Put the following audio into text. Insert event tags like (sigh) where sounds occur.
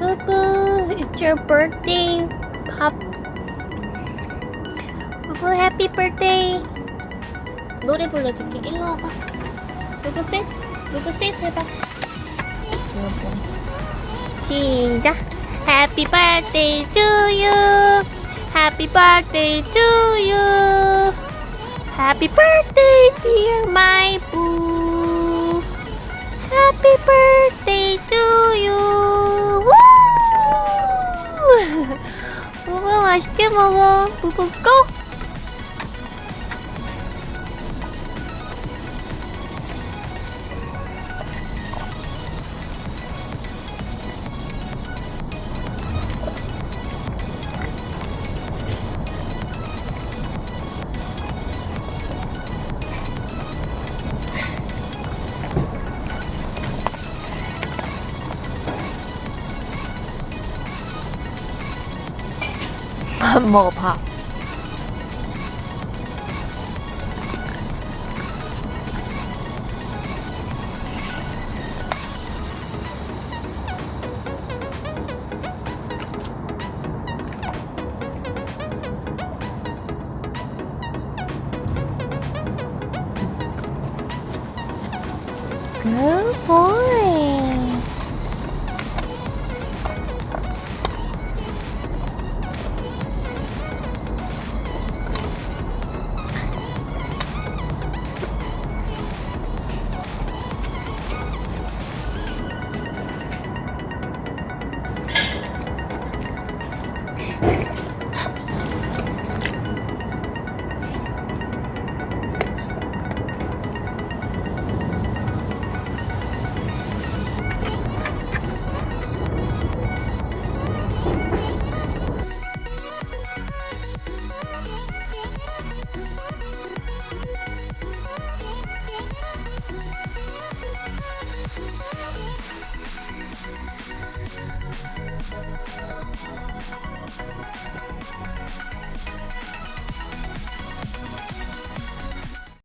Boo boo, it's your birthday, pop. Boo boo, happy birthday. 노래 불러줄게. 일로 와봐. 누구 셋? 누구 셋 해봐. 시작. Happy birthday to you. Happy birthday to you. Happy birthday, dear my boo. Happy birthday to you. 맛있게 먹어. 우부 고. (laughs) một hộp Good boy.